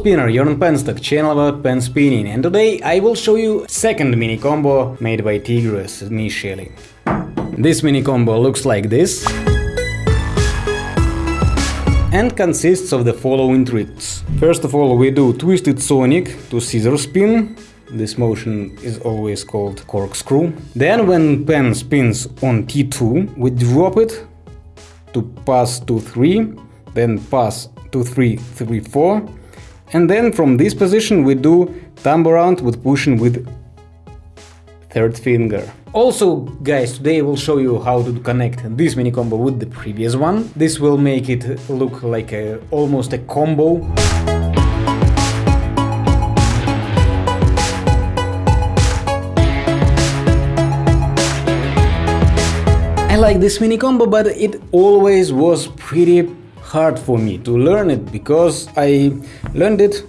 Spinner, on Penstock, channel about pen spinning, and today I will show you second mini combo made by Tigris initially. This mini combo looks like this and consists of the following tricks. First of all we do Twisted Sonic to scissor spin, this motion is always called corkscrew. Then when pen spins on T2 we drop it to pass 2-3, then pass 2-3-3-4 and then from this position we do thumb around with pushing with third finger. Also, guys, today I will show you how to connect this mini combo with the previous one. This will make it look like a, almost a combo. I like this mini combo, but it always was pretty hard for me to learn it because I learned it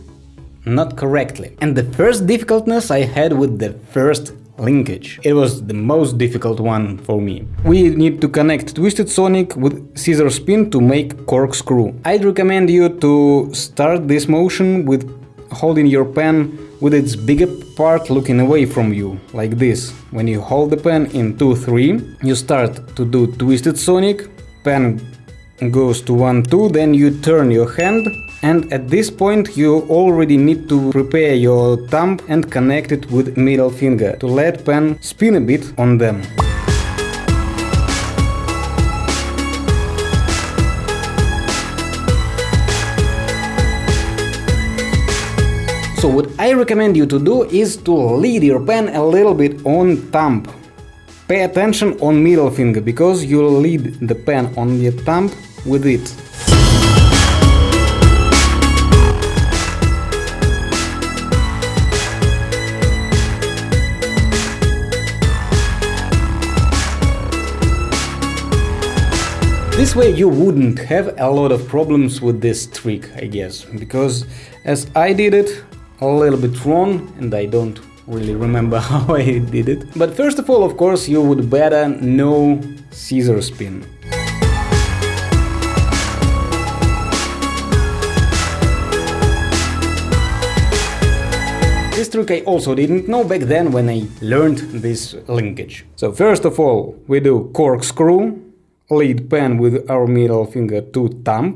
not correctly. And the first difficultness I had with the first linkage. It was the most difficult one for me. We need to connect Twisted Sonic with Scissor Spin to make corkscrew. I'd recommend you to start this motion with holding your pen with its bigger part looking away from you, like this. When you hold the pen in 2-3, you start to do Twisted Sonic, pen goes to 1-2, then you turn your hand and at this point you already need to prepare your thumb and connect it with middle finger to let pen spin a bit on them. So what I recommend you to do is to lead your pen a little bit on thumb Pay attention on middle finger, because you'll lead the pen on your thumb with it. This way you wouldn't have a lot of problems with this trick, I guess, because as I did it a little bit wrong and I don't really remember how I did it. But first of all, of course, you would better know scissor spin. This trick I also didn't know back then when I learned this linkage. So first of all, we do corkscrew, lead pen with our middle finger to thumb,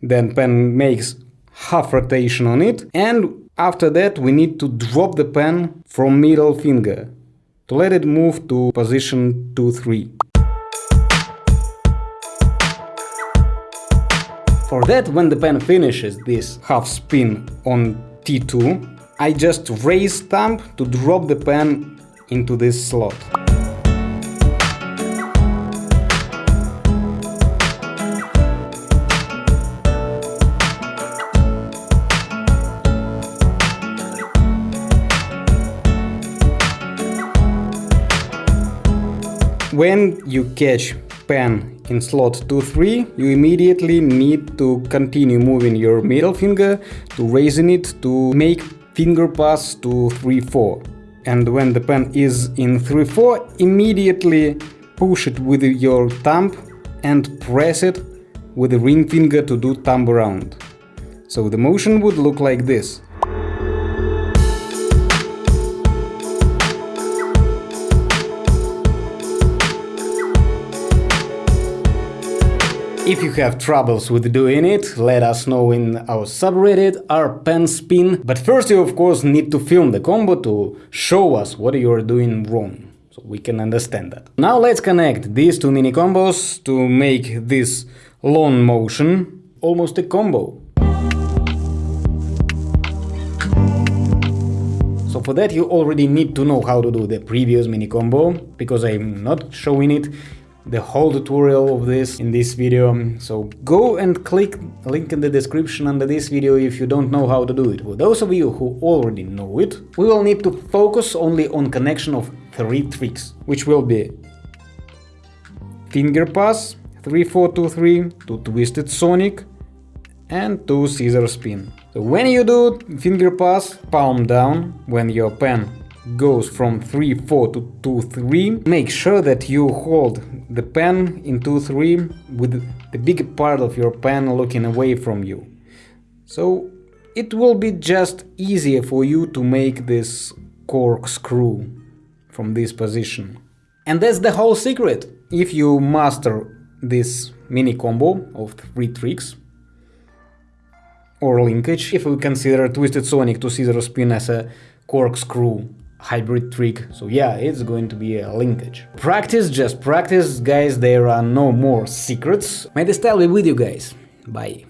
then pen makes half rotation on it, and after that we need to drop the pen from middle finger to let it move to position 2-3. For that, when the pen finishes this half spin on T2, I just raise thumb to drop the pen into this slot. When you catch pen in slot 2-3, you immediately need to continue moving your middle finger to raising it to make finger pass to 3-4. And when the pen is in 3-4, immediately push it with your thumb and press it with the ring finger to do thumb around. So the motion would look like this. If you have troubles with doing it, let us know in our subreddit our pen spin. But first you of course need to film the combo to show us what you are doing wrong, so we can understand that. Now let's connect these two mini combos to make this long motion almost a combo. So for that you already need to know how to do the previous mini combo, because I'm not showing it the whole tutorial of this in this video, so go and click link in the description under this video if you don't know how to do it. For those of you who already know it, we will need to focus only on connection of three tricks, which will be finger pass, 3423, to twisted sonic, and to scissor spin. So when you do finger pass, palm down, when your pen goes from 3-4 to 2-3, make sure that you hold the pen in 2-3 with the big part of your pen looking away from you. So it will be just easier for you to make this corkscrew from this position. And that's the whole secret. If you master this mini combo of three tricks, or linkage, if we consider Twisted Sonic to Scissor Spin as a corkscrew hybrid trick, so yeah, it's going to be a linkage. Practice, just practice, guys, there are no more secrets. May the style be with you guys. Bye.